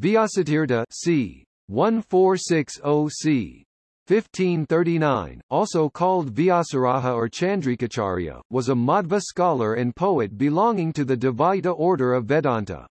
Vyasatirtha c. 1460 c. 1539, also called Vyasaraja or Chandrikacharya, was a Madhva scholar and poet belonging to the Dvaita order of Vedanta.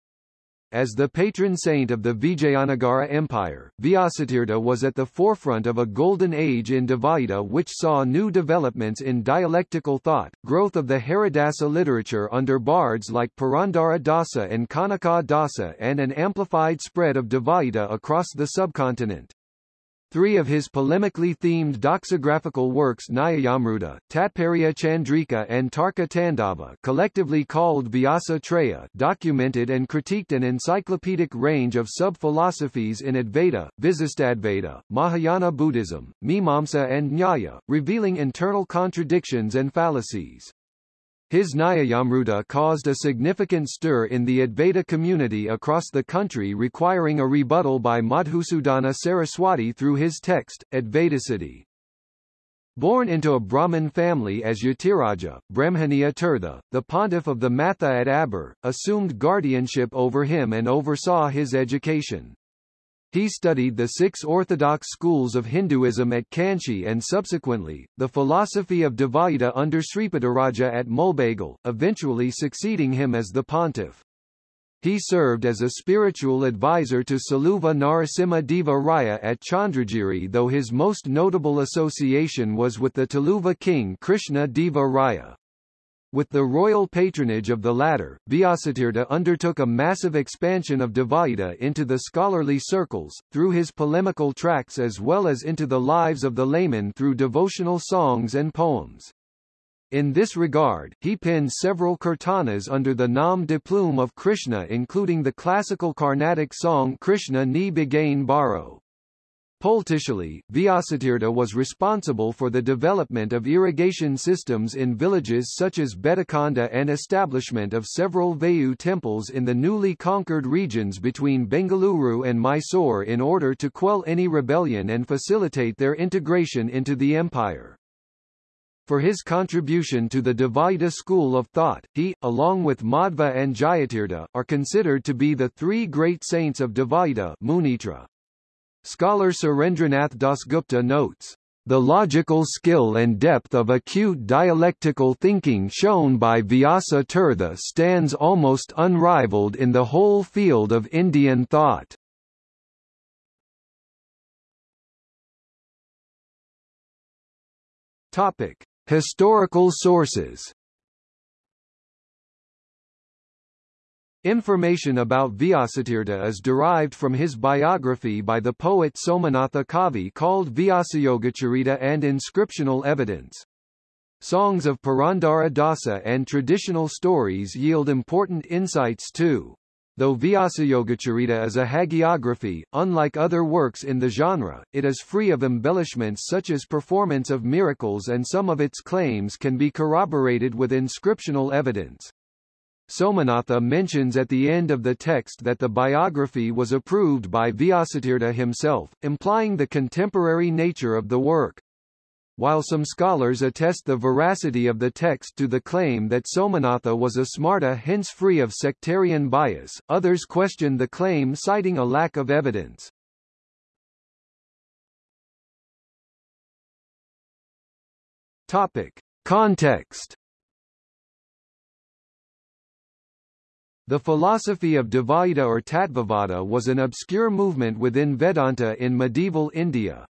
As the patron saint of the Vijayanagara Empire, Vyasatirtha was at the forefront of a golden age in Dvaita which saw new developments in dialectical thought, growth of the Haridasa literature under bards like Purandara Dasa and Kanaka Dasa and an amplified spread of Dvaita across the subcontinent. Three of his polemically themed doxographical works Nyayamruta, Tatparya Chandrika and Tarka Tandava collectively called Vyasa Traya documented and critiqued an encyclopedic range of sub-philosophies in Advaita, Visistadvaita, Mahayana Buddhism, Mimamsa and Nyaya, revealing internal contradictions and fallacies. His Nyayamruta caused a significant stir in the Advaita community across the country requiring a rebuttal by Madhusudana Saraswati through his text, Advaitasiddhi. Born into a Brahmin family as Yatiraja, Brahmaniya Tirtha, the pontiff of the Matha at Aber, assumed guardianship over him and oversaw his education. He studied the six orthodox schools of Hinduism at Kanchi and subsequently, the philosophy of Dvaita under Sripadaraja at Mulbagal, eventually succeeding him as the pontiff. He served as a spiritual advisor to Saluva Narasimha Deva Raya at Chandragiri though his most notable association was with the Tuluva king Krishna Deva Raya. With the royal patronage of the latter, Vyasatirtha undertook a massive expansion of Dvaita into the scholarly circles, through his polemical tracts as well as into the lives of the laymen through devotional songs and poems. In this regard, he penned several kirtanas under the nom de plume of Krishna including the classical Carnatic song Krishna Ni Baro. Politically, Vyasatirtha was responsible for the development of irrigation systems in villages such as Betakonda and establishment of several Vayu temples in the newly conquered regions between Bengaluru and Mysore in order to quell any rebellion and facilitate their integration into the empire. For his contribution to the Dvaita school of thought, he, along with Madhva and Jayatirtha, are considered to be the three great saints of Dvaita Munitra. Scholar Surendranath Dasgupta notes, the logical skill and depth of acute dialectical thinking shown by Vyasa Tirtha stands almost unrivaled in the whole field of Indian thought. Topic: Historical sources Information about Vyasatirtha is derived from his biography by the poet Somanatha Kavi called Vyasayogacharita and inscriptional evidence. Songs of Purandara Dasa and traditional stories yield important insights too. Though Vyasayogacharita is a hagiography, unlike other works in the genre, it is free of embellishments such as performance of miracles and some of its claims can be corroborated with inscriptional evidence. Somanatha mentions at the end of the text that the biography was approved by Vyasatirtha himself, implying the contemporary nature of the work. While some scholars attest the veracity of the text to the claim that Somanatha was a smarta hence free of sectarian bias, others question the claim citing a lack of evidence. Topic. Context The philosophy of Dvaita or Tattvavada was an obscure movement within Vedanta in medieval India.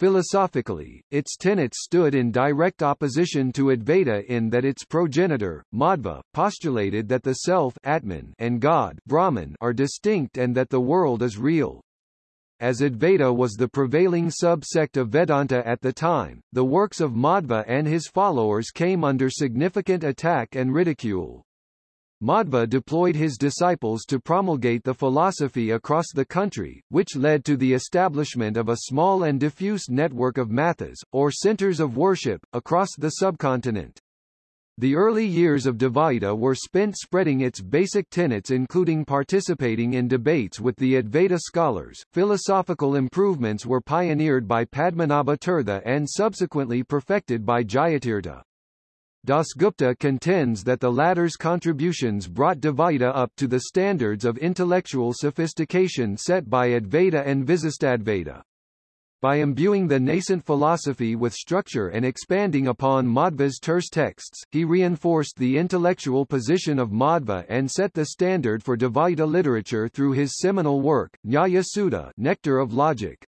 Philosophically, its tenets stood in direct opposition to Advaita in that its progenitor, Madhva, postulated that the self Atman and God Brahman are distinct and that the world is real. As Advaita was the prevailing sub-sect of Vedanta at the time, the works of Madhva and his followers came under significant attack and ridicule. Madhva deployed his disciples to promulgate the philosophy across the country, which led to the establishment of a small and diffuse network of mathas, or centers of worship, across the subcontinent. The early years of Dvaita were spent spreading its basic tenets including participating in debates with the Advaita scholars. Philosophical improvements were pioneered by Padmanabha Tirtha and subsequently perfected by Jayatirtha. Dasgupta contends that the latter's contributions brought Dvaita up to the standards of intellectual sophistication set by Advaita and Visistadvaita. By imbuing the nascent philosophy with structure and expanding upon Madhva's terse texts, he reinforced the intellectual position of Madhva and set the standard for Dvaita literature through his seminal work, Nyaya Sudha Nectar of Logic.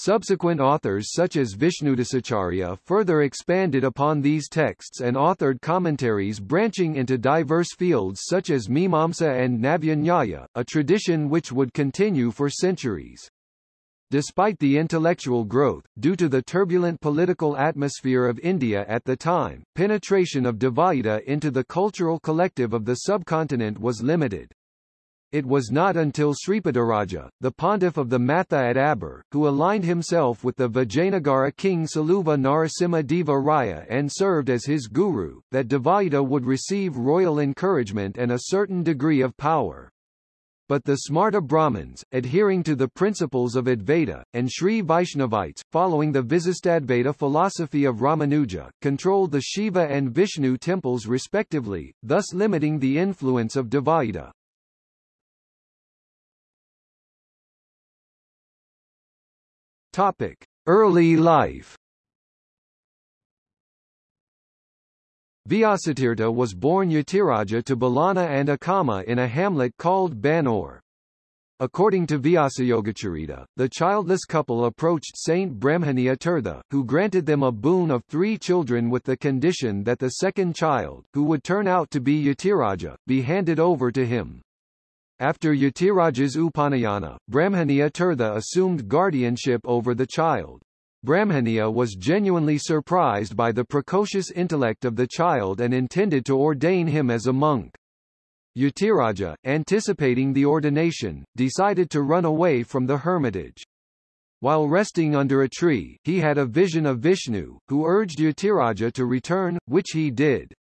Subsequent authors such as Vishnudasacharya further expanded upon these texts and authored commentaries branching into diverse fields such as Mimamsa and Navya a tradition which would continue for centuries. Despite the intellectual growth, due to the turbulent political atmosphere of India at the time, penetration of Dvaita into the cultural collective of the subcontinent was limited. It was not until Sripadaraja, the pontiff of the Matha at Aber, who aligned himself with the Vijayanagara king Saluva Narasimha Deva Raya and served as his guru, that Dvaita would receive royal encouragement and a certain degree of power but the Smarta Brahmins, adhering to the principles of Advaita, and Sri Vaishnavites, following the Visistadvaita philosophy of Ramanuja, controlled the Shiva and Vishnu temples respectively, thus limiting the influence of Dvaita. Topic: Early life. Vyasatirtha was born Yatiraja to Balana and Akama in a hamlet called Banor. According to Vyasayogacharita, the childless couple approached Saint Brahmaniya Tirtha, who granted them a boon of three children with the condition that the second child, who would turn out to be Yatiraja, be handed over to him. After Yatiraja's Upanayana, Brahmaniya Tirtha assumed guardianship over the child. Brahmaniya was genuinely surprised by the precocious intellect of the child and intended to ordain him as a monk. Yatiraja, anticipating the ordination, decided to run away from the hermitage. While resting under a tree, he had a vision of Vishnu, who urged Yatiraja to return, which he did.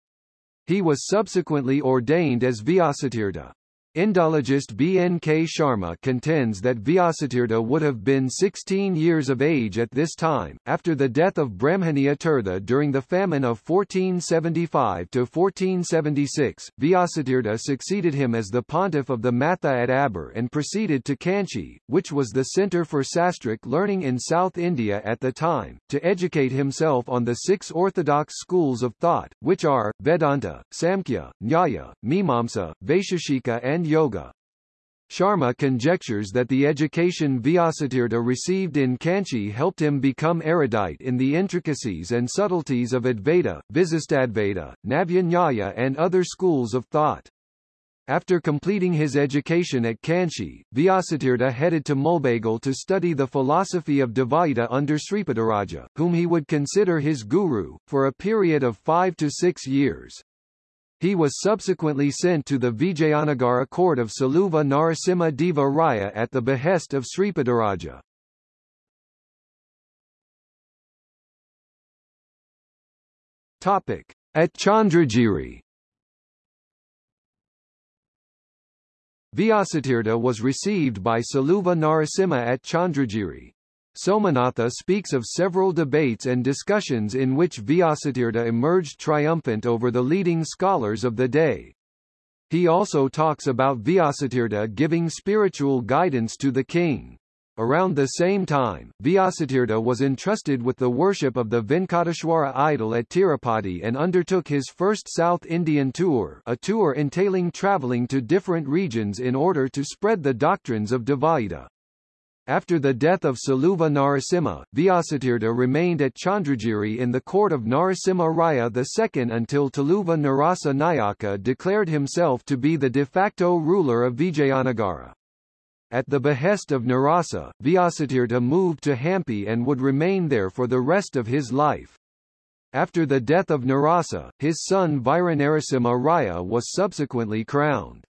He was subsequently ordained as Vyasatirtha. Indologist B. N. K. Sharma contends that Vyasatirtha would have been 16 years of age at this time, after the death of Brahmaniya Tirtha during the famine of 1475–1476. Vyasatirtha succeeded him as the pontiff of the Matha at Aber and proceeded to Kanchi, which was the centre for sastric learning in South India at the time, to educate himself on the six orthodox schools of thought, which are, Vedanta, Samkhya, Nyaya, Mimamsa, Vaisheshika and and yoga. Sharma conjectures that the education Vyasatirtha received in Kanchi helped him become erudite in the intricacies and subtleties of Advaita, Visistadvaita, Navya and other schools of thought. After completing his education at Kanchi, Vyasatirtha headed to Mulbagal to study the philosophy of Dvaita under Sripadaraja, whom he would consider his guru, for a period of five to six years. He was subsequently sent to the Vijayanagara court of Saluva Narasimha Deva Raya at the behest of Sripadaraja. Topic. At Chandragiri Vyasatirtha was received by Saluva Narasimha at Chandragiri. Somanatha speaks of several debates and discussions in which Vyasatirtha emerged triumphant over the leading scholars of the day. He also talks about Vyasatirtha giving spiritual guidance to the king. Around the same time, Vyasatirtha was entrusted with the worship of the Venkateshwara idol at Tirupati and undertook his first South Indian tour a tour entailing travelling to different regions in order to spread the doctrines of Dvaita. After the death of Saluva Narasimha, Vyasatirtha remained at Chandragiri in the court of Narasimha Raya II until Tuluva Narasa Nayaka declared himself to be the de facto ruler of Vijayanagara. At the behest of Narasa, Vyasatirtha moved to Hampi and would remain there for the rest of his life. After the death of Narasa, his son Viranarasimha Raya was subsequently crowned.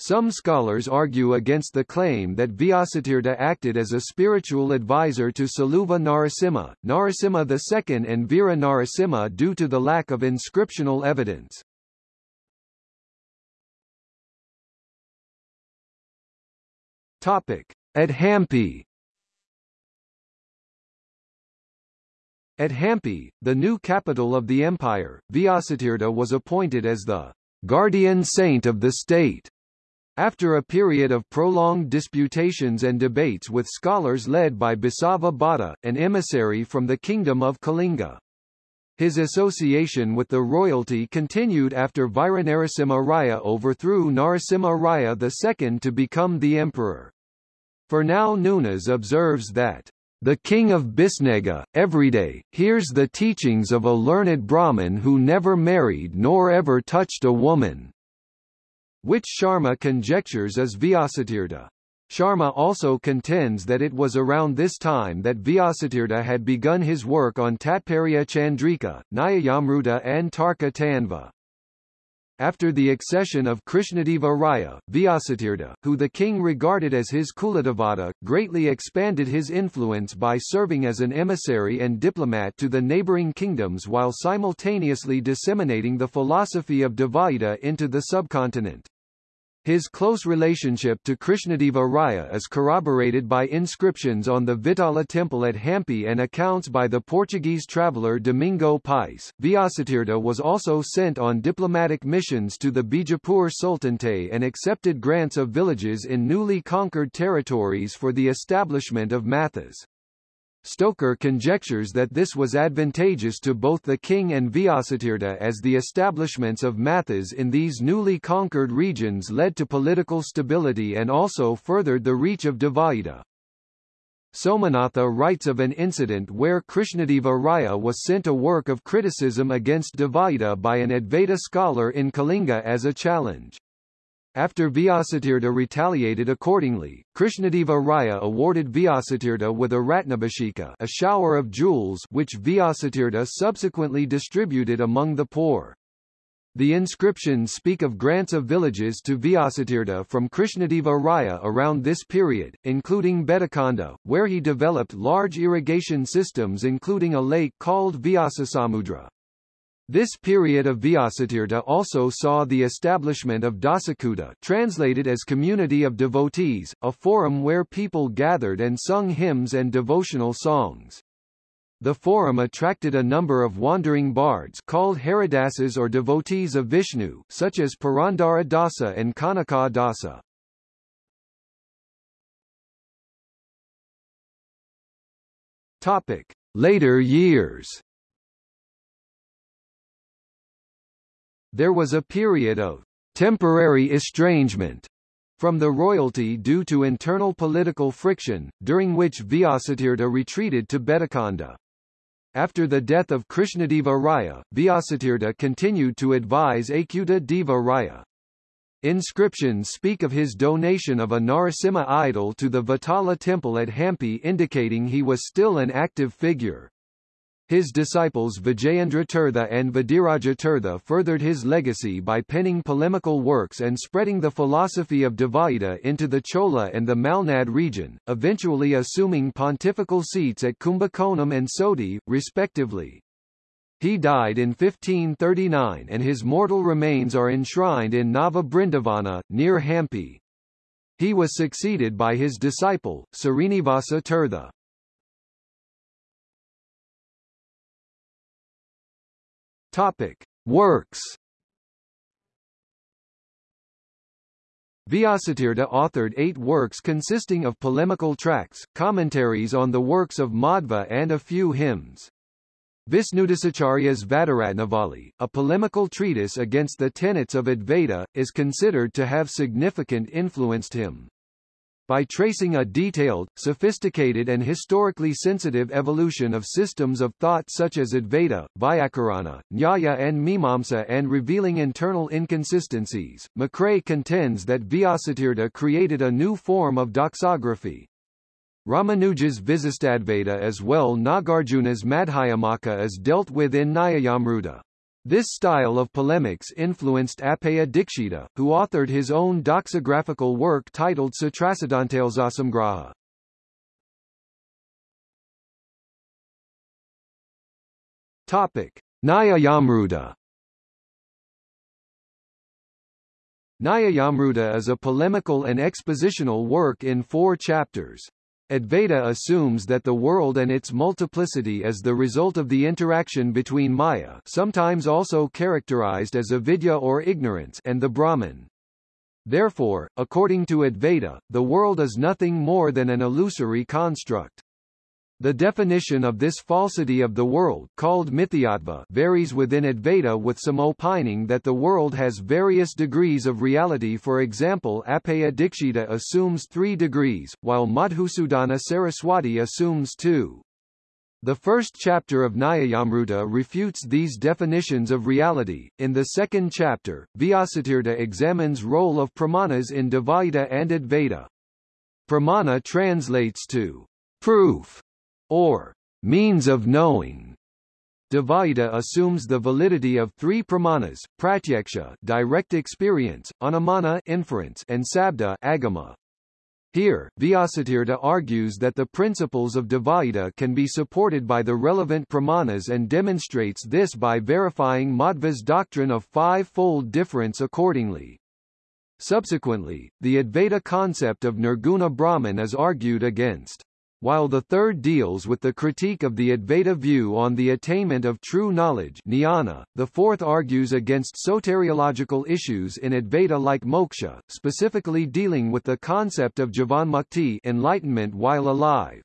Some scholars argue against the claim that Vyasatirtha acted as a spiritual advisor to Saluva Narasimha, Narasimha II and Veera Narasimha due to the lack of inscriptional evidence. Topic. At Hampi At Hampi, the new capital of the empire, Vyasatirtha was appointed as the guardian saint of the state. After a period of prolonged disputations and debates with scholars led by Basava Bhatta, an emissary from the kingdom of Kalinga. His association with the royalty continued after Viranarasimha Raya overthrew Narasimha Raya II to become the emperor. Fernão Nunes observes that the king of Bisnaga, everyday, hears the teachings of a learned Brahmin who never married nor ever touched a woman, which Sharma conjectures is Vyasatirtha. Sharma also contends that it was around this time that Vyasatirtha had begun his work on Tatparya Chandrika, Nyayamruta and Tarka Tandava. After the accession of Krishnadeva Raya, Vyasatirtha, who the king regarded as his Kuladevata, greatly expanded his influence by serving as an emissary and diplomat to the neighboring kingdoms while simultaneously disseminating the philosophy of Dvaita into the subcontinent. His close relationship to Krishnadeva Raya is corroborated by inscriptions on the Vitala temple at Hampi and accounts by the Portuguese traveller Domingo Pais. Vyasatirtha was also sent on diplomatic missions to the Bijapur Sultanate and accepted grants of villages in newly conquered territories for the establishment of mathas. Stoker conjectures that this was advantageous to both the king and Vyasatirtha as the establishments of mathas in these newly conquered regions led to political stability and also furthered the reach of Dvaita. Somanatha writes of an incident where Krishnadeva Raya was sent a work of criticism against Dvaita by an Advaita scholar in Kalinga as a challenge. After Vyasatirtha retaliated accordingly, Krishnadeva Raya awarded Vyasatirtha with a Ratnabhisheka a shower of jewels which Vyasatirtha subsequently distributed among the poor. The inscriptions speak of grants of villages to Vyasatirtha from Krishnadeva Raya around this period, including Betakanda, where he developed large irrigation systems including a lake called Vyasasamudra. This period of Vyasatirtha also saw the establishment of Dasakuta translated as Community of Devotees, a forum where people gathered and sung hymns and devotional songs. The forum attracted a number of wandering bards called Haridasas or devotees of Vishnu, such as Purandara Dasa and Kanaka Dasa. Topic: Later years. There was a period of temporary estrangement from the royalty due to internal political friction, during which Vyasatirtha retreated to Betakanda. After the death of Krishnadeva Raya, Vyasatirtha continued to advise Achyuta Deva Raya. Inscriptions speak of his donation of a Narasimha idol to the Vatala temple at Hampi indicating he was still an active figure. His disciples Vijayendra Tirtha and Vadiraja Tirtha furthered his legacy by penning polemical works and spreading the philosophy of Dvaita into the Chola and the Malnad region, eventually assuming pontifical seats at Kumbakonam and Soti, respectively. He died in 1539 and his mortal remains are enshrined in Nava Brindavana, near Hampi. He was succeeded by his disciple, Srinivasa Tirtha. Topic: Works. Vyasatirtha authored eight works consisting of polemical tracts, commentaries on the works of Madhva and a few hymns. Visnudasacharya's Vadaratnavali, a polemical treatise against the tenets of Advaita, is considered to have significant influenced him by tracing a detailed, sophisticated and historically sensitive evolution of systems of thought such as Advaita, Vyakarana, Nyaya and Mimamsa and revealing internal inconsistencies, McCrea contends that Vyasatirtha created a new form of doxography. Ramanuja's Visistadvaita as well Nagarjuna's Madhyamaka is dealt with in Nyayamruta. This style of polemics influenced Appaya Dikshita, who authored his own doxographical work titled Sutrasiddhantalsasamgraha. Topic: Nyayamruta. Nyayamruta is a polemical and expositional work in four chapters. Advaita assumes that the world and its multiplicity is the result of the interaction between Maya sometimes also characterized as avidya or ignorance and the Brahman. Therefore, according to Advaita, the world is nothing more than an illusory construct. The definition of this falsity of the world called mithyatva varies within Advaita with some opining that the world has various degrees of reality for example Appaya Dikshita assumes three degrees, while Madhusudana Saraswati assumes two. The first chapter of Nyayamruta refutes these definitions of reality. In the second chapter, Vyasatirtha examines role of pramanas in Dvaita and Advaita. Pramana translates to proof or means of knowing. Dvaita assumes the validity of three pramanas, pratyaksha direct experience, anumana inference, and sabda agama. Here, Vyasatirtha argues that the principles of Dvaita can be supported by the relevant pramanas and demonstrates this by verifying Madhva's doctrine of five-fold difference accordingly. Subsequently, the Advaita concept of Nirguna Brahman is argued against. While the third deals with the critique of the Advaita view on the attainment of true knowledge jnana, the fourth argues against soteriological issues in Advaita like moksha, specifically dealing with the concept of jivanmukti enlightenment while alive.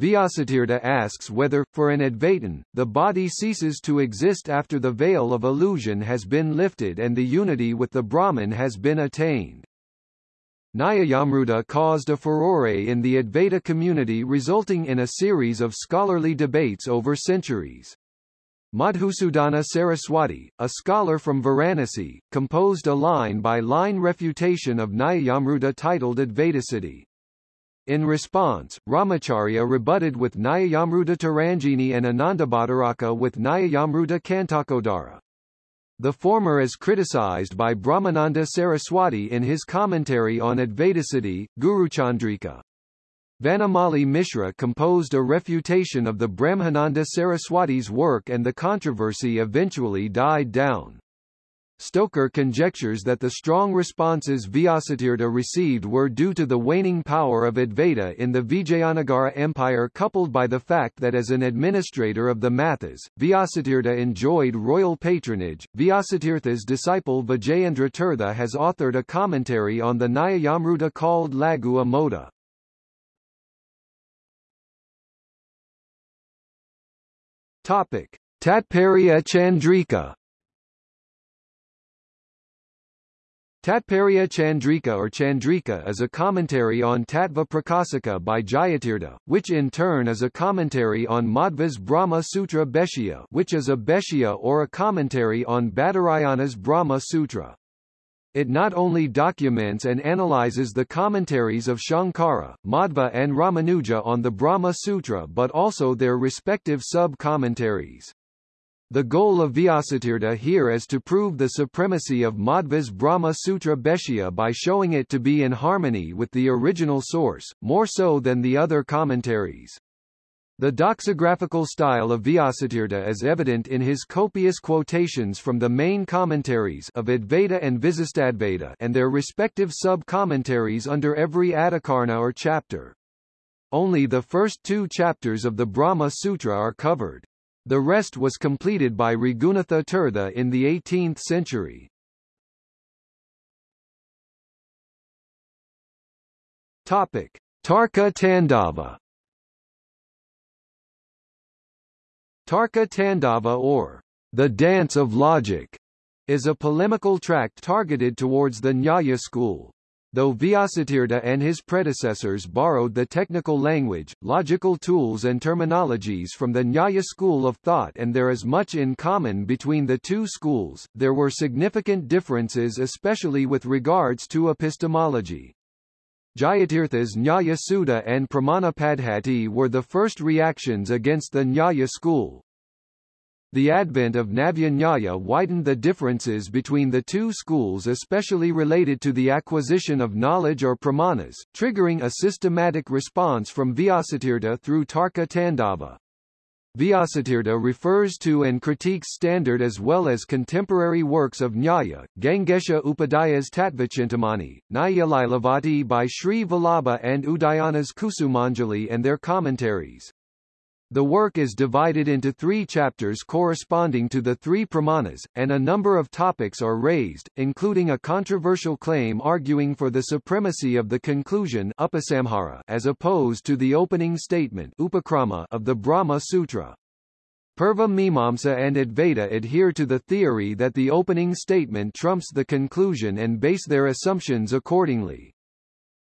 Vyasatirtha asks whether, for an Advaitin, the body ceases to exist after the veil of illusion has been lifted and the unity with the Brahman has been attained. Nyayamruta caused a furore in the Advaita community resulting in a series of scholarly debates over centuries. Madhusudana Saraswati, a scholar from Varanasi, composed a line-by-line -line refutation of Nyayamruta titled Advaitasiddhi. In response, Ramacharya rebutted with Nyayamruta Tarangini and Anandabhattaraka with Nyayamruta Kantakodara. The former is criticized by Brahmananda Saraswati in his commentary on Advaitasiddhi, Guruchandrika. Vanamali Mishra composed a refutation of the Brahmananda Saraswati's work and the controversy eventually died down. Stoker conjectures that the strong responses Vyasatirtha received were due to the waning power of Advaita in the Vijayanagara Empire coupled by the fact that as an administrator of the Mathas, Vyasatirtha enjoyed royal patronage. Vyasatirtha's disciple Vijayendra Tirtha has authored a commentary on the Nyayamruta called Laghu Amoda. Topic: Tatparya Chandrika Tatparya Chandrika or Chandrika is a commentary on Tattva Prakasika by Jayatirtha, which in turn is a commentary on Madhva's Brahma Sutra Bhashya which is a Bhashya or a commentary on Badarayana's Brahma Sutra. It not only documents and analyzes the commentaries of Shankara, Madhva and Ramanuja on the Brahma Sutra but also their respective sub-commentaries. The goal of Vyasatirtha here is to prove the supremacy of Madhva's Brahma Sutra Bhashya by showing it to be in harmony with the original source, more so than the other commentaries. The doxographical style of Vyasatirtha is evident in his copious quotations from the main commentaries of Advaita and Visistadvaita and their respective sub-commentaries under every Adhikarana or chapter. Only the first two chapters of the Brahma Sutra are covered. The rest was completed by Raghunatha Tirtha in the 18th century. Topic: Tarka Tandava. Tarka Tandava or the Dance of Logic is a polemical tract targeted towards the Nyaya school. Though Vyasatirtha and his predecessors borrowed the technical language, logical tools and terminologies from the Nyaya school of thought and there is much in common between the two schools, there were significant differences especially with regards to epistemology. Jayatirtha's Nyaya Sudha and Pramanapaddhati were the first reactions against the Nyaya school, the advent of Navya widened the differences between the two schools especially related to the acquisition of knowledge or pramanas, triggering a systematic response from Vyasatirtha through Tarka Tandava. Vyasatirtha refers to and critiques standard as well as contemporary works of Nyaya, Gangesha Upadhyay's Tattvachintamani, Nyaya by Sri Vallabha and Udayana's Kusumanjali and their commentaries. The work is divided into three chapters corresponding to the three pramanas, and a number of topics are raised, including a controversial claim arguing for the supremacy of the conclusion as opposed to the opening statement of the Brahma Sutra. Purva Mimamsa and Advaita adhere to the theory that the opening statement trumps the conclusion and base their assumptions accordingly.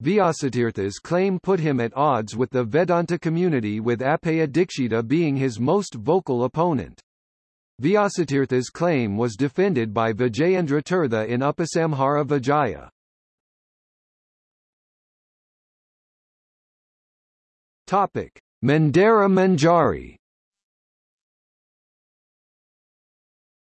Vyasatirtha's claim put him at odds with the Vedanta community with Appaya Dikshita being his most vocal opponent. Vyasatirtha's claim was defended by Vijayendra Tirtha in Upasamhara Vijaya. Topic: Mandara Manjari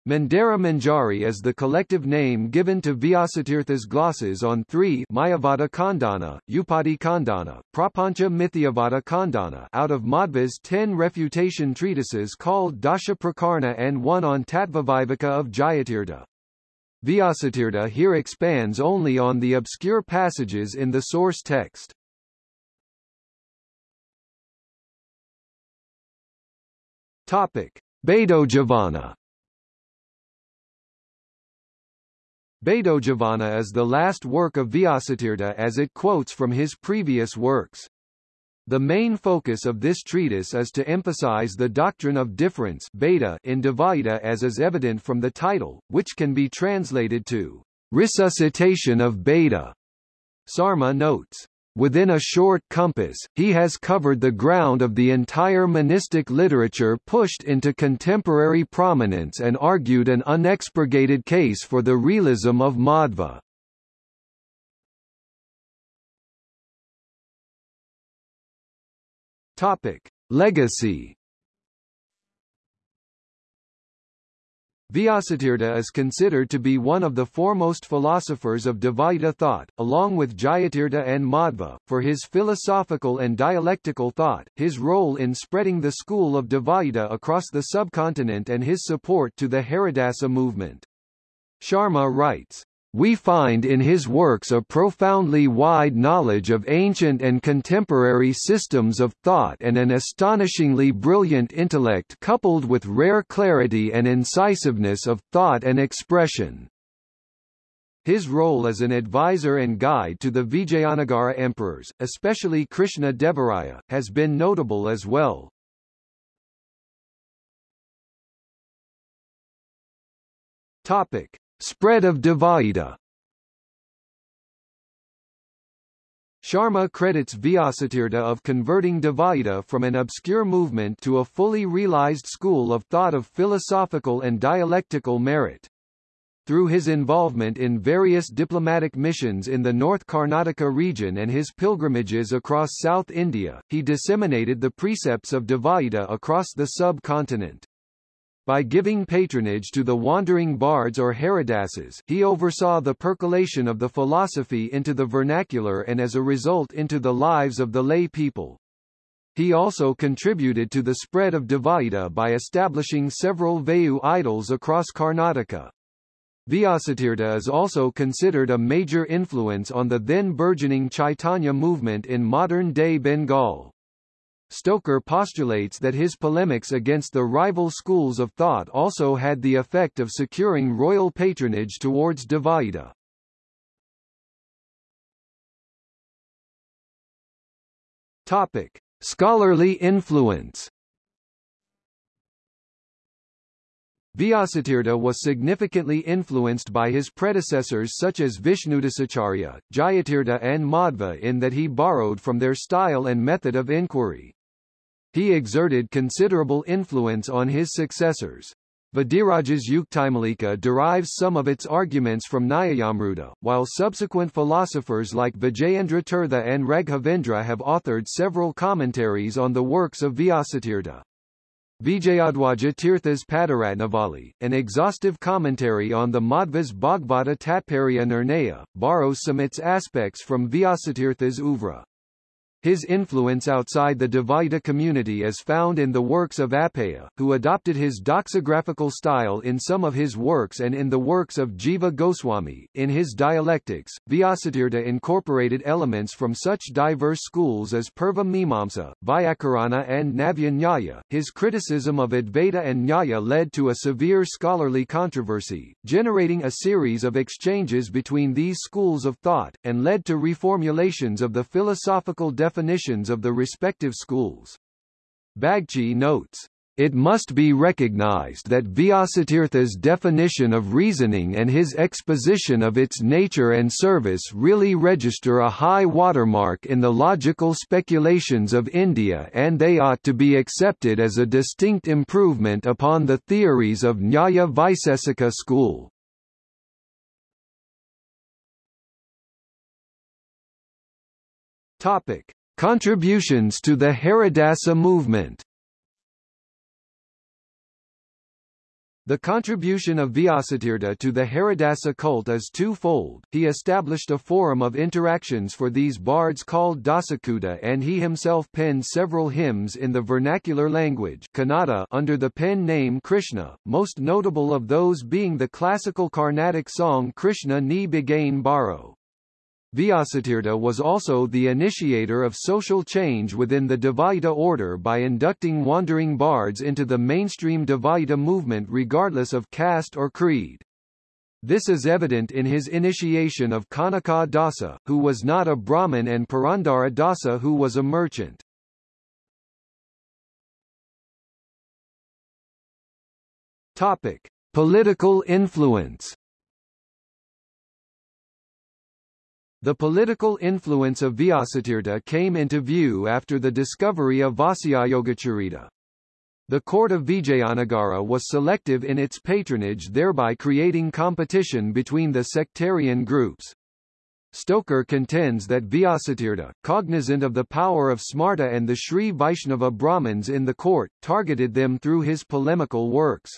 Mandara Manjari is the collective name given to Vyasatirtha's glosses on three Mayavada Khandana, Upadhi Khandana, Prapancha Mithyavada Khandana out of Madhva's ten refutation treatises called Dasha Prakarana and one on Tattvaviveka of Jayatirtha. Vyasatirtha here expands only on the obscure passages in the source text. Topic: Bhedojivana Bhedojivana is the last work of Vyasatirtha as it quotes from his previous works. The main focus of this treatise is to emphasize the doctrine of difference bheda in Dvaita as is evident from the title, which can be translated to resuscitation of bheda. Sharma notes, Within a short compass, he has covered the ground of the entire monistic literature pushed into contemporary prominence and argued an unexpurgated case for the realism of Madhva. Legacy Vyasatirtha is considered to be one of the foremost philosophers of Dvaita thought, along with Jayatirtha and Madhva, for his philosophical and dialectical thought, his role in spreading the school of Dvaita across the subcontinent and his support to the Haridasa movement. Sharma writes, we find in his works a profoundly wide knowledge of ancient and contemporary systems of thought and an astonishingly brilliant intellect coupled with rare clarity and incisiveness of thought and expression. His role as an advisor and guide to the Vijayanagara emperors, especially Krishna Devaraya, has been notable as well. Topic: Spread of Dvaita Sharma credits Vyasatirtha of converting Dvaita from an obscure movement to a fully realized school of thought of philosophical and dialectical merit. Through his involvement in various diplomatic missions in the North Karnataka region and his pilgrimages across South India, he disseminated the precepts of Dvaita across the sub-continent. By giving patronage to the wandering bards or Haridasas, he oversaw the percolation of the philosophy into the vernacular and as a result into the lives of the lay people. He also contributed to the spread of Dvaita by establishing several Vayu idols across Karnataka. Vyasatirtha is also considered a major influence on the then burgeoning Chaitanya movement in modern-day Bengal. Stoker postulates that his polemics against the rival schools of thought also had the effect of securing royal patronage towards Dvaita. Topic: Scholarly influence. Vyasatirtha was significantly influenced by his predecessors such as Vishnudasacharya, Jayatirtha and Madhva in that he borrowed from their style and method of inquiry. He exerted considerable influence on his successors. Vadiraja's Yuktimalika derives some of its arguments from Nyayamruta, while subsequent philosophers like Vijayendra Tirtha and Raghavendra have authored several commentaries on the works of Vyasatirtha. Vijayadwaja Tirtha's Padaratnavali, an exhaustive commentary on the Madhva's Bhagavata Tatparya Nirnaya, borrows some of its aspects from Vyasatirtha's oeuvre. His influence outside the Dvaita community is found in the works of Appaya, who adopted his doxographical style in some of his works and in the works of Jiva Goswami. In his dialectics, Vyasatirtha incorporated elements from such diverse schools as Purva Mimamsa, Vyakarana and Navya Nyaya. His criticism of Advaita and Nyaya led to a severe scholarly controversy, generating a series of exchanges between these schools of thought, and led to reformulations of the philosophical definition definitions of the respective schools. Bagchi notes, it must be recognized that Vyasatirtha's definition of reasoning and his exposition of its nature and service really register a high watermark in the logical speculations of India and they ought to be accepted as a distinct improvement upon the theories of Nyaya Vaisesika school. Topic: Contributions to the Haridasa movement The contribution of Vyasatirtha to the Haridasa cult is twofold. He established a forum of interactions for these bards called Dasakuta and he himself penned several hymns in the vernacular language Kannada under the pen name Krishna, most notable of those being the classical Carnatic song Krishna Ni Baro. Vyasatirtha was also the initiator of social change within the Dvaita order by inducting wandering bards into the mainstream Dvaita movement regardless of caste or creed. This is evident in his initiation of Kanaka Dasa, who was not a Brahmin and Purandara Dasa who was a merchant. Topic. Political influence The political influence of Vyasatirtha came into view after the discovery of Vyasayogacharita. The court of Vijayanagara was selective in its patronage thereby creating competition between the sectarian groups. Stoker contends that Vyasatirtha, cognizant of the power of Smarta and the Sri Vaishnava Brahmins in the court, targeted them through his polemical works.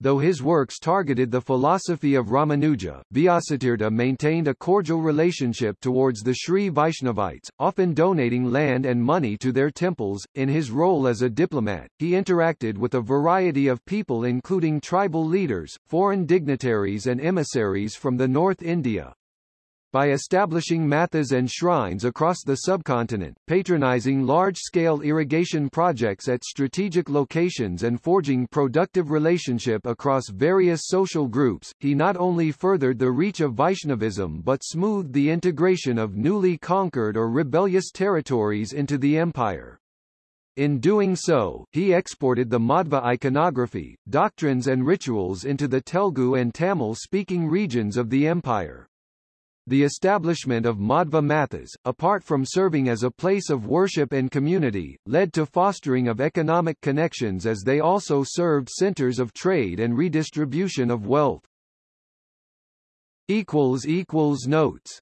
Though his works targeted the philosophy of Ramanuja, Vyasatirtha maintained a cordial relationship towards the Sri Vaishnavites, often donating land and money to their temples. In his role as a diplomat, he interacted with a variety of people including tribal leaders, foreign dignitaries and emissaries from the North India, by establishing mathas and shrines across the subcontinent, patronizing large-scale irrigation projects at strategic locations and forging productive relationship across various social groups, he not only furthered the reach of Vaishnavism but smoothed the integration of newly conquered or rebellious territories into the empire. In doing so, he exported the Madhva iconography, doctrines and rituals into the Telugu and Tamil-speaking regions of the empire. The establishment of Madhva Mathas, apart from serving as a place of worship and community, led to fostering of economic connections as they also served centers of trade and redistribution of wealth. Notes